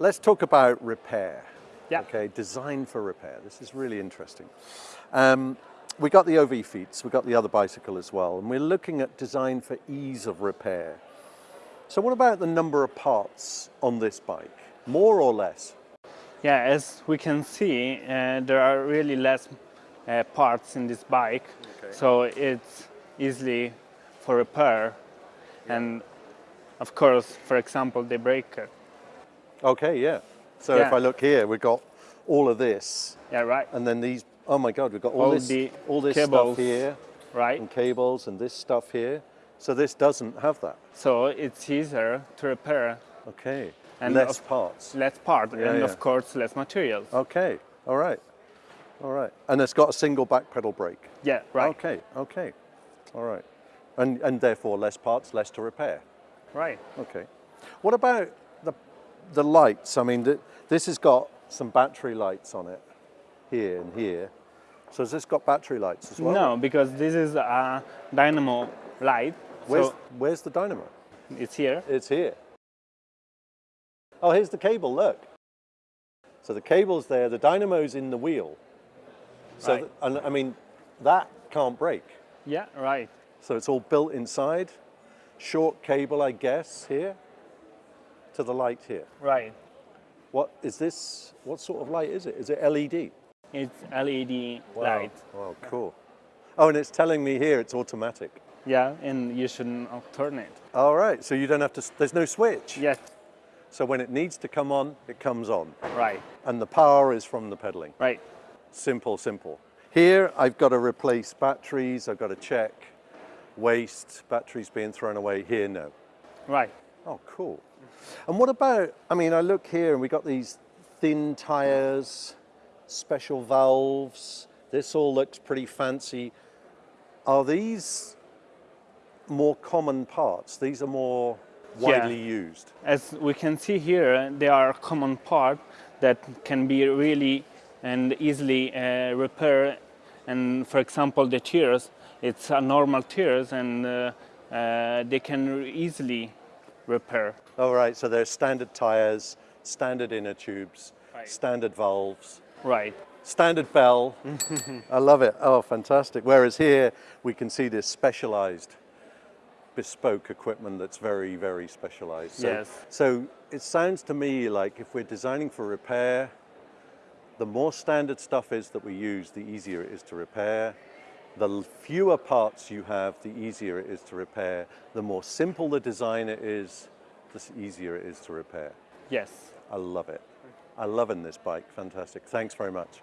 let's talk about repair. Yeah. Okay, design for repair. This is really interesting. Um, we got the OV-fiets, we got the other bicycle as well, and we're looking at design for ease of repair. So what about the number of parts on this bike? More or less? Yeah, as we can see, uh, there are really less uh, parts in this bike, Okay. so it's easily for repair. And of course, for example, the breaker. Okay, yeah. So if I look here, we've got all of this, Yeah, right, and then these, oh my God, we've got all, All this, all this cables. stuff here, right. and cables, and this stuff here. So this doesn't have that. So it's easier to repair Okay, And less of- parts. less part Yeah, and yeah. of course less materials. Okay, all right, all right. And it's got a single back pedal brake. Yeah, right, Okay, okay, all right. And, and therefore less parts, less to repair. right. Okay. What about the, the lights? I mean, th this has got some battery lights on it, here and here. So has this got battery lights as well? No, because this is a dynamo light. Where's, so where's the dynamo? it's here. It's here. Oh, here's the cable, look. So the cable's there, the dynamo's in the wheel. So, Right. and I mean, that can't break. Yeah, right. So it's all built inside. Short cable, I guess, here to the light here. Right. What is this? What sort of light is it? Is it LED? It's LED light. Wow, cool. Oh, and it's telling me here it's automatic. Yeah, and you shouldn't turn it. All right, so you don't have to, there's no switch. Yes, So when it needs to come on, it comes on. right, And the power is from the pedaling. right. Simple, simple. Here, I've got to replace batteries, I've got to check waste, batteries being thrown away. Here, no. Right. Oh, cool. And what about, I mean, I look here and we got these thin tires, special valves. This all looks pretty fancy. Are these more common parts? These are more Yeah. widely used. As we can see here, they are common parts that can be really and easily uh, repaired. And for example, the tears, it's a normal tears and uh, uh, they can easily repair. All right, so there's standard tires, standard inner tubes, Right. standard valves, Right. standard bell. I love it. Oh, fantastic. Whereas here we can see this specialized bespoke equipment that's very, very specialized. So, Yes. So it sounds to me like if we're designing for repair, the more standard stuff is that we use, the easier it is to repair. The fewer parts you have, the easier it is to repair. The more simple the design it is, the easier it is to repair. Yes. I love it. I love in this bike. Fantastic. Thanks very much.